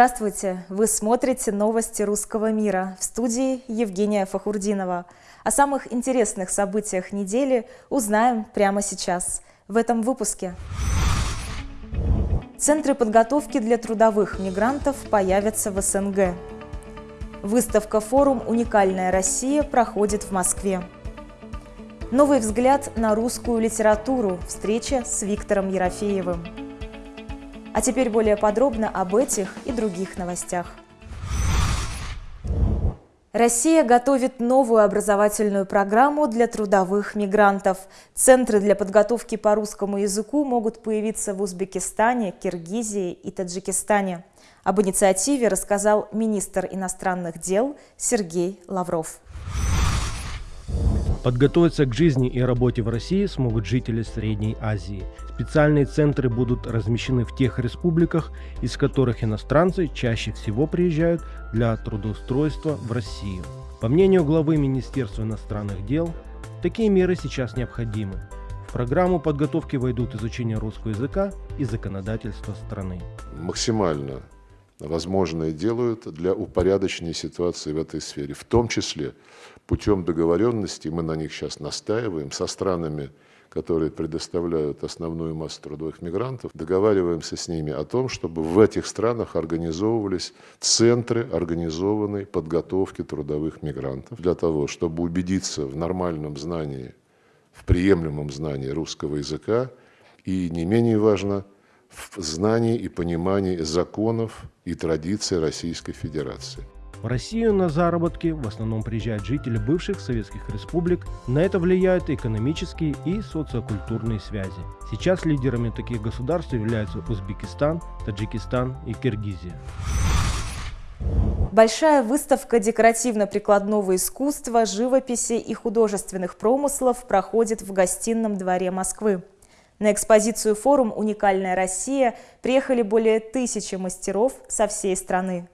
Здравствуйте! Вы смотрите новости русского мира. В студии Евгения Фахурдинова. О самых интересных событиях недели узнаем прямо сейчас, в этом выпуске. Центры подготовки для трудовых мигрантов появятся в СНГ. Выставка-форум «Уникальная Россия» проходит в Москве. Новый взгляд на русскую литературу. Встреча с Виктором Ерофеевым. А теперь более подробно об этих и других новостях. Россия готовит новую образовательную программу для трудовых мигрантов. Центры для подготовки по русскому языку могут появиться в Узбекистане, Киргизии и Таджикистане. Об инициативе рассказал министр иностранных дел Сергей Лавров. Подготовиться к жизни и работе в России смогут жители Средней Азии. Специальные центры будут размещены в тех республиках, из которых иностранцы чаще всего приезжают для трудоустройства в Россию. По мнению главы Министерства иностранных дел, такие меры сейчас необходимы. В программу подготовки войдут изучение русского языка и законодательства страны. Максимально возможное делают для упорядочения ситуации в этой сфере, в том числе путем договоренности, мы на них сейчас настаиваем, со странами, которые предоставляют основную массу трудовых мигрантов, договариваемся с ними о том, чтобы в этих странах организовывались центры организованной подготовки трудовых мигрантов для того, чтобы убедиться в нормальном знании, в приемлемом знании русского языка. И, не менее важно, в знании и понимании законов и традиций Российской Федерации. В Россию на заработки в основном приезжают жители бывших советских республик. На это влияют экономические и социокультурные связи. Сейчас лидерами таких государств являются Узбекистан, Таджикистан и Киргизия. Большая выставка декоративно-прикладного искусства, живописи и художественных промыслов проходит в гостином дворе Москвы. На экспозицию форум «Уникальная Россия» приехали более тысячи мастеров со всей страны.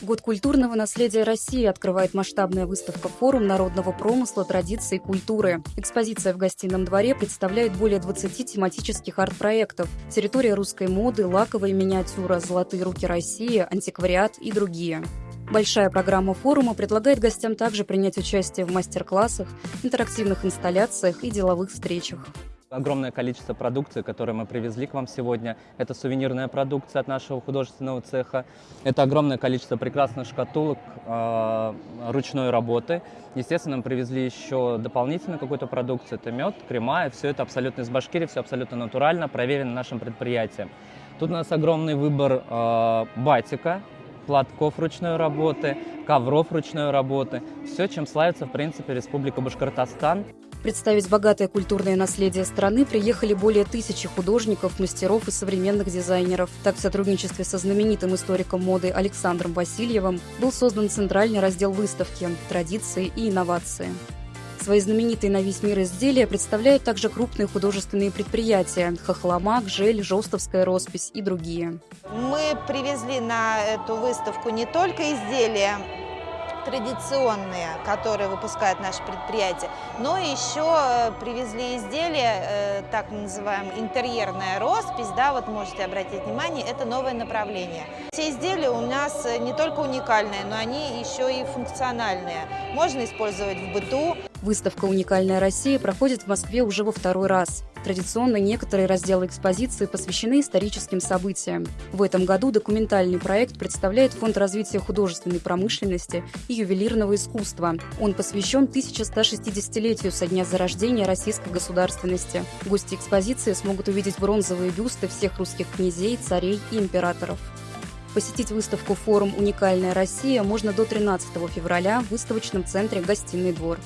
Год культурного наследия России открывает масштабная выставка «Форум народного промысла, традиций и культуры». Экспозиция в гостином дворе представляет более 20 тематических арт-проектов. Территория русской моды, лаковая миниатюра, золотые руки России, антиквариат и другие. Большая программа форума предлагает гостям также принять участие в мастер-классах, интерактивных инсталляциях и деловых встречах. Огромное количество продукции, которую мы привезли к вам сегодня. Это сувенирная продукция от нашего художественного цеха. Это огромное количество прекрасных шкатулок э, ручной работы. Естественно, мы привезли еще дополнительно какую-то продукцию. Это мед, крема. И все это абсолютно из Башкирии, все абсолютно натурально, проверено нашим предприятием. Тут у нас огромный выбор э, батика, платков ручной работы, ковров ручной работы. Все, чем славится, в принципе, Республика Башкортостан. Представить богатое культурное наследие страны приехали более тысячи художников, мастеров и современных дизайнеров. Так, в сотрудничестве со знаменитым историком моды Александром Васильевым был создан центральный раздел выставки «Традиции и инновации». Свои знаменитые на весь мир изделия представляют также крупные художественные предприятия – Хохломак, Жель, Жостовская роспись и другие. Мы привезли на эту выставку не только изделия традиционные, которые выпускают наши предприятия, но еще э, привезли изделия, э, так называемая интерьерная роспись, да, вот можете обратить внимание, это новое направление. Все изделия у нас э, не только уникальные, но они еще и функциональные. Можно использовать в быту. Выставка «Уникальная Россия» проходит в Москве уже во второй раз. Традиционно некоторые разделы экспозиции посвящены историческим событиям. В этом году документальный проект представляет Фонд развития художественной промышленности и ювелирного искусства. Он посвящен 1160-летию со дня зарождения российской государственности. Гости экспозиции смогут увидеть бронзовые бюсты всех русских князей, царей и императоров. Посетить выставку «Форум «Уникальная Россия» можно до 13 февраля в выставочном центре «Гостиный двор».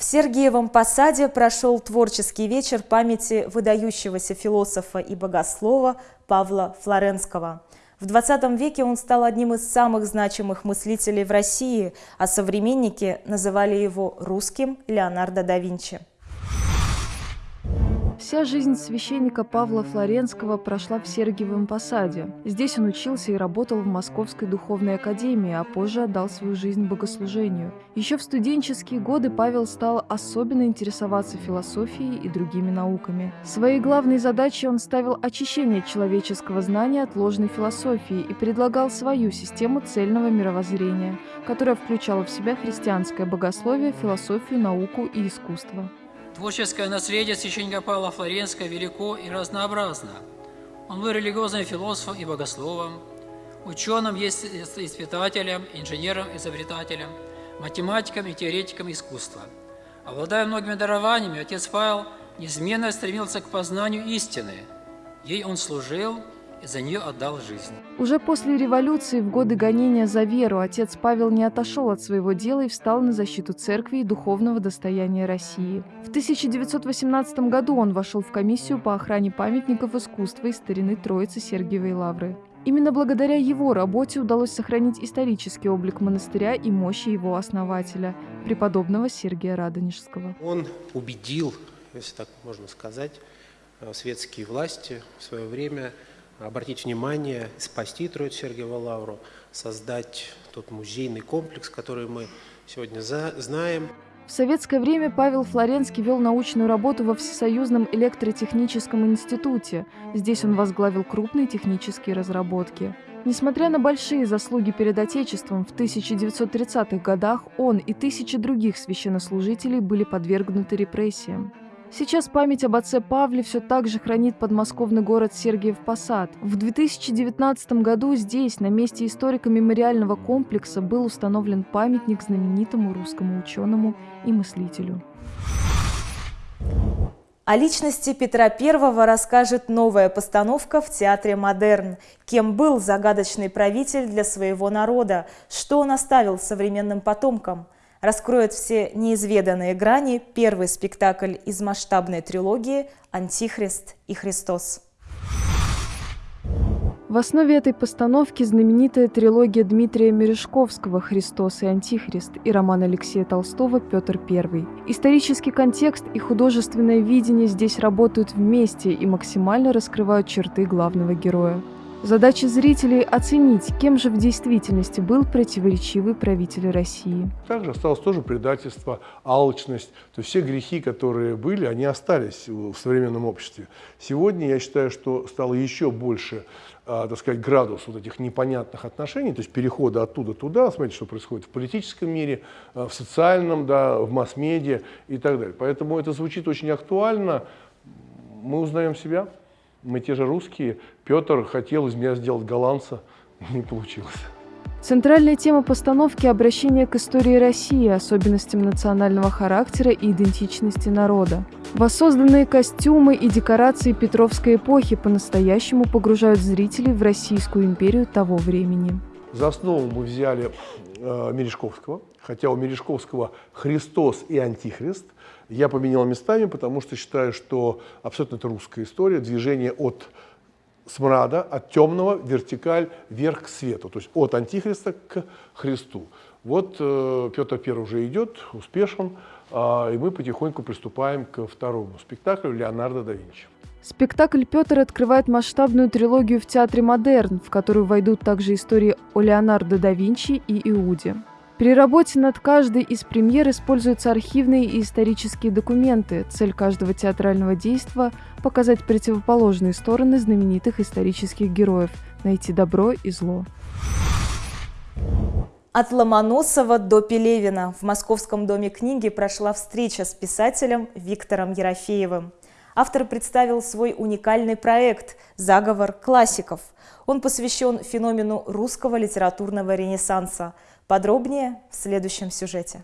В Сергиевом Посаде прошел творческий вечер памяти выдающегося философа и богослова Павла Флоренского. В 20 веке он стал одним из самых значимых мыслителей в России, а современники называли его русским Леонардо да Винчи. Вся жизнь священника Павла Флоренского прошла в Сергиевом Посаде. Здесь он учился и работал в Московской духовной академии, а позже отдал свою жизнь богослужению. Еще в студенческие годы Павел стал особенно интересоваться философией и другими науками. Своей главной задачей он ставил очищение человеческого знания от ложной философии и предлагал свою систему цельного мировоззрения, которая включала в себя христианское богословие, философию, науку и искусство. Творческое наследие священника Павла Флоренского велико и разнообразно. Он был религиозным философом и богословом, ученым, испытателем, инженером, изобретателем, математиком и теоретиком искусства. Обладая многими дарованиями, отец Павел неизменно стремился к познанию истины. Ей он служил за нее отдал жизнь. Уже после революции, в годы гонения за веру, отец Павел не отошел от своего дела и встал на защиту церкви и духовного достояния России. В 1918 году он вошел в комиссию по охране памятников искусства и старины Троицы Сергиевой Лавры. Именно благодаря его работе удалось сохранить исторический облик монастыря и мощи его основателя, преподобного Сергия Радонежского. Он убедил, если так можно сказать, светские власти в свое время – обратить внимание, спасти Троицу Сергиеву Лавру, создать тот музейный комплекс, который мы сегодня знаем. В советское время Павел Флоренский вел научную работу во Всесоюзном электротехническом институте. Здесь он возглавил крупные технические разработки. Несмотря на большие заслуги перед Отечеством, в 1930-х годах он и тысячи других священнослужителей были подвергнуты репрессиям. Сейчас память об отце Павле все так же хранит подмосковный город Сергиев Посад. В 2019 году здесь, на месте историко-мемориального комплекса, был установлен памятник знаменитому русскому ученому и мыслителю. О личности Петра I расскажет новая постановка в Театре «Модерн». Кем был загадочный правитель для своего народа, что он оставил современным потомкам – раскроет все неизведанные грани первый спектакль из масштабной трилогии «Антихрист и Христос». В основе этой постановки знаменитая трилогия Дмитрия Мережковского «Христос и Антихрист» и роман Алексея Толстого «Петр I». Исторический контекст и художественное видение здесь работают вместе и максимально раскрывают черты главного героя. Задача зрителей – оценить, кем же в действительности был противоречивый правитель России. Также осталось тоже предательство, алчность. То есть все грехи, которые были, они остались в современном обществе. Сегодня я считаю, что стало еще больше а, так сказать, градус вот этих непонятных отношений, то есть перехода оттуда туда, смотрите, что происходит в политическом мире, а, в социальном, да, в масс-медиа и так далее. Поэтому это звучит очень актуально. Мы узнаем себя мы те же русские. Петр хотел из меня сделать голландца, не получилось. Центральная тема постановки – обращение к истории России, особенностям национального характера и идентичности народа. Воссозданные костюмы и декорации Петровской эпохи по-настоящему погружают зрителей в Российскую империю того времени. За основу мы взяли э, Мережковского, хотя у Мережковского «Христос и Антихрист», я поменял местами, потому что считаю, что абсолютно это русская история, движение от смрада, от темного, вертикаль, вверх к свету, то есть от Антихриста к Христу. Вот э, Петр I уже идет, успешен, э, и мы потихоньку приступаем к второму спектаклю Леонардо да Винчи. Спектакль «Петр» открывает масштабную трилогию в театре «Модерн», в которую войдут также истории о Леонардо да Винчи и Иуде. При работе над каждой из премьер используются архивные и исторические документы. Цель каждого театрального действия – показать противоположные стороны знаменитых исторических героев, найти добро и зло. От Ломоносова до Пелевина в Московском доме книги прошла встреча с писателем Виктором Ерофеевым. Автор представил свой уникальный проект «Заговор классиков». Он посвящен феномену русского литературного ренессанса – Подробнее в следующем сюжете.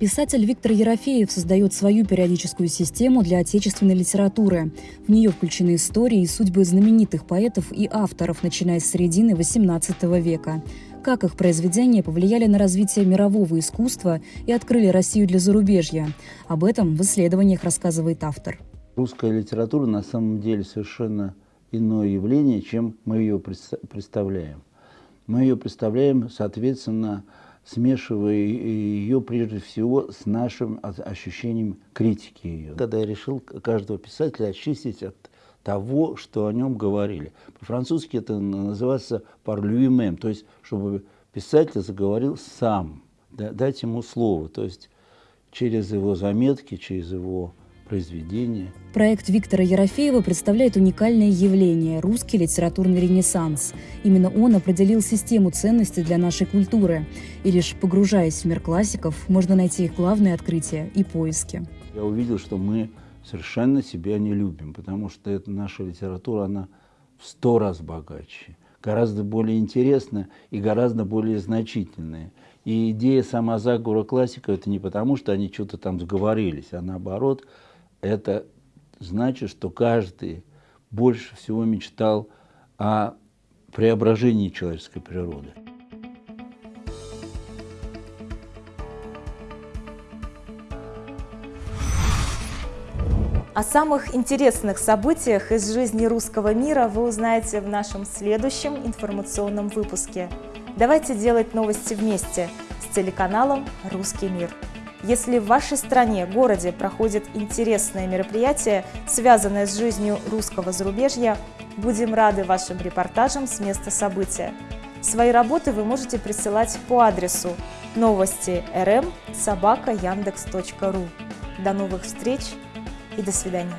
Писатель Виктор Ерофеев создает свою периодическую систему для отечественной литературы. В нее включены истории и судьбы знаменитых поэтов и авторов, начиная с середины XVIII века. Как их произведения повлияли на развитие мирового искусства и открыли Россию для зарубежья. Об этом в исследованиях рассказывает автор. Русская литература на самом деле совершенно иное явление, чем мы ее представляем мы ее представляем, соответственно, смешивая ее прежде всего с нашим ощущением критики ее. Когда я решил каждого писателя очистить от того, что о нем говорили. По-французски это называется «par lui-même», то есть чтобы писатель заговорил сам, дать ему слово, то есть через его заметки, через его произведения. Проект Виктора Ерофеева представляет уникальное явление – русский литературный ренессанс. Именно он определил систему ценностей для нашей культуры. И лишь погружаясь в мир классиков, можно найти их главные открытия и поиски. Я увидел, что мы совершенно себя не любим, потому что это наша литература, она в сто раз богаче, гораздо более интересная и гораздо более значительная. И идея сама заговора классиков – это не потому, что они что-то там сговорились, а наоборот – это значит, что каждый больше всего мечтал о преображении человеческой природы. О самых интересных событиях из жизни русского мира вы узнаете в нашем следующем информационном выпуске. Давайте делать новости вместе с телеканалом «Русский мир». Если в вашей стране, городе проходит интересное мероприятие, связанное с жизнью русского зарубежья, будем рады вашим репортажам с места события. Свои работы вы можете присылать по адресу новости rm. До новых встреч и до свидания.